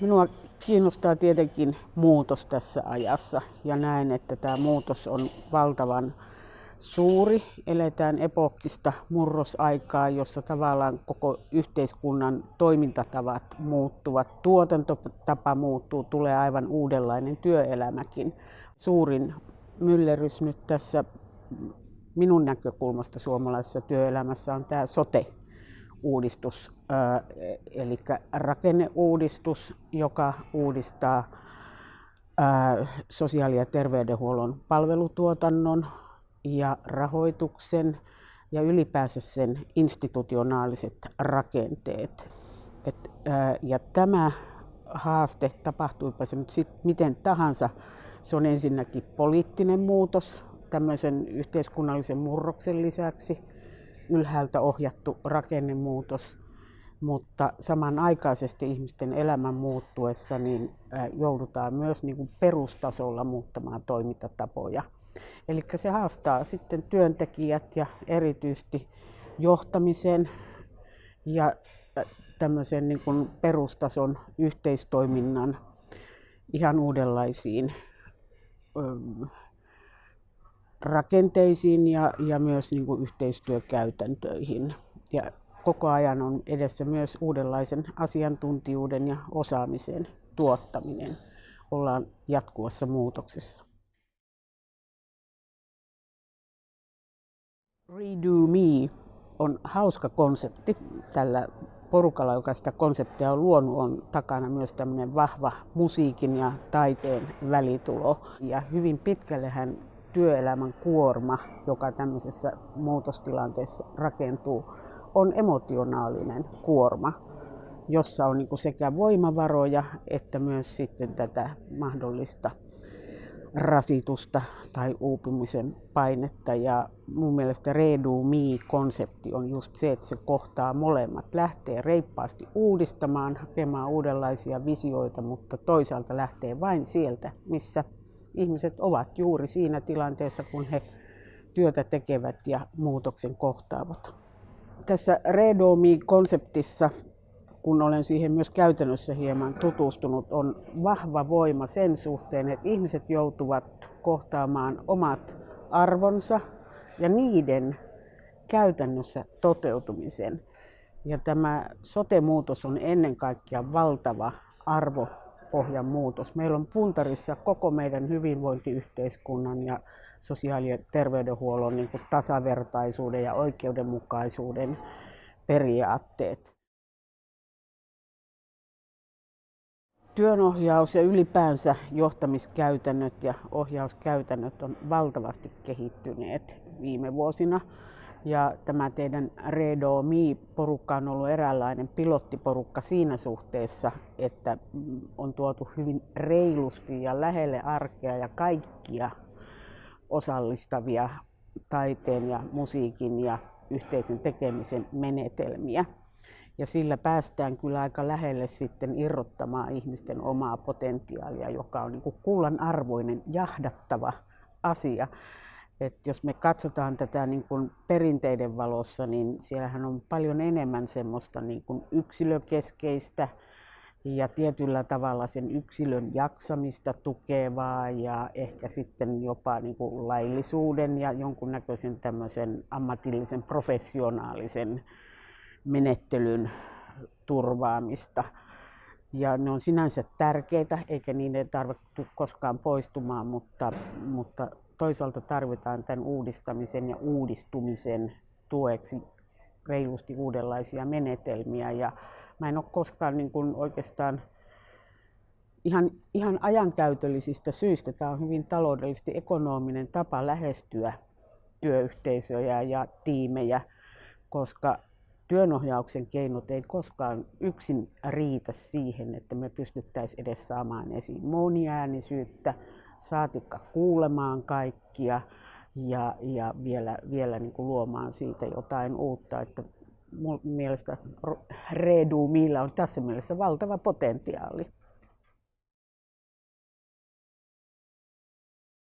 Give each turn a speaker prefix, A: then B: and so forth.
A: Minua kiinnostaa tietenkin muutos tässä ajassa ja näen, että tämä muutos on valtavan suuri. Eletään epokkista murrosaikaa, jossa tavallaan koko yhteiskunnan toimintatavat muuttuvat, tuotantotapa muuttuu, tulee aivan uudenlainen työelämäkin. Suurin myllerys nyt tässä minun näkökulmasta suomalaisessa työelämässä on tämä sote uudistus, eli rakenneuudistus, joka uudistaa sosiaali- ja terveydenhuollon palvelutuotannon ja rahoituksen ja ylipäänsä sen institutionaaliset rakenteet. Et, ja tämä haaste, tapahtuipa se nyt sit miten tahansa, se on ensinnäkin poliittinen muutos tämmöisen yhteiskunnallisen murroksen lisäksi ylhäältä ohjattu rakennemuutos, mutta samanaikaisesti ihmisten elämän muuttuessa niin joudutaan myös niin kuin perustasolla muuttamaan toimintatapoja. Eli se haastaa sitten työntekijät ja erityisesti johtamisen ja tämmöisen niin kuin perustason yhteistoiminnan ihan uudenlaisiin rakenteisiin ja, ja myös niin kuin yhteistyökäytäntöihin. Ja koko ajan on edessä myös uudenlaisen asiantuntijuuden ja osaamisen tuottaminen. Ollaan jatkuvassa muutoksessa. Redo Me on hauska konsepti. Tällä porukalla, joka sitä konseptia on luonut, on takana myös tämmöinen vahva musiikin ja taiteen välitulo. Ja hyvin pitkälle hän työelämän kuorma, joka tämmöisessä muutostilanteessa rakentuu, on emotionaalinen kuorma, jossa on niin sekä voimavaroja että myös sitten tätä mahdollista rasitusta tai uupumisen painetta. Ja mun mielestä Redo Me-konsepti on just se, että se kohtaa molemmat. Lähtee reippaasti uudistamaan, hakemaan uudenlaisia visioita, mutta toisaalta lähtee vain sieltä, missä ihmiset ovat juuri siinä tilanteessa, kun he työtä tekevät ja muutoksen kohtaavat. Tässä Redo Me-konseptissa kun olen siihen myös käytännössä hieman tutustunut, on vahva voima sen suhteen, että ihmiset joutuvat kohtaamaan omat arvonsa ja niiden käytännössä toteutumisen. Ja tämä sote-muutos on ennen kaikkea valtava arvopohjan muutos. Meillä on puntarissa koko meidän hyvinvointiyhteiskunnan ja sosiaali- ja terveydenhuollon niin kuin tasavertaisuuden ja oikeudenmukaisuuden periaatteet. Työnohjaus ja ylipäänsä johtamiskäytännöt ja ohjauskäytännöt on valtavasti kehittyneet viime vuosina. Ja tämä teidän Redo Me-porukka on ollut eräänlainen pilottiporukka siinä suhteessa, että on tuotu hyvin reilusti ja lähelle arkea ja kaikkia osallistavia taiteen ja musiikin ja yhteisen tekemisen menetelmiä. Ja sillä päästään kyllä aika lähelle sitten irrottamaan ihmisten omaa potentiaalia, joka on niin kullan arvoinen, jahdattava asia. Et jos me katsotaan tätä niin kuin perinteiden valossa, niin siellähän on paljon enemmän semmoista niin kuin yksilökeskeistä ja tietyllä tavalla sen yksilön jaksamista tukevaa ja ehkä sitten jopa niin kuin laillisuuden ja jonkunnäköisen tämmöisen ammatillisen professionaalisen menettelyn turvaamista. Ja ne on sinänsä tärkeitä, eikä niiden tarvitse koskaan poistumaan, mutta, mutta toisaalta tarvitaan tämän uudistamisen ja uudistumisen tueksi reilusti uudenlaisia menetelmiä. Ja mä en ole koskaan niin kuin oikeastaan ihan, ihan ajankäytöllisistä syistä, tämä on hyvin taloudellisesti ekonominen tapa lähestyä työyhteisöjä ja tiimejä, koska työnohjauksen keinot ei koskaan yksin riitä siihen, että me pystyttäisiin edes saamaan esiin moniäänisyyttä, saatikka kuulemaan kaikkia ja, ja vielä, vielä niin kuin luomaan siitä jotain uutta. Että mielestä Redu Millä on tässä mielessä valtava potentiaali.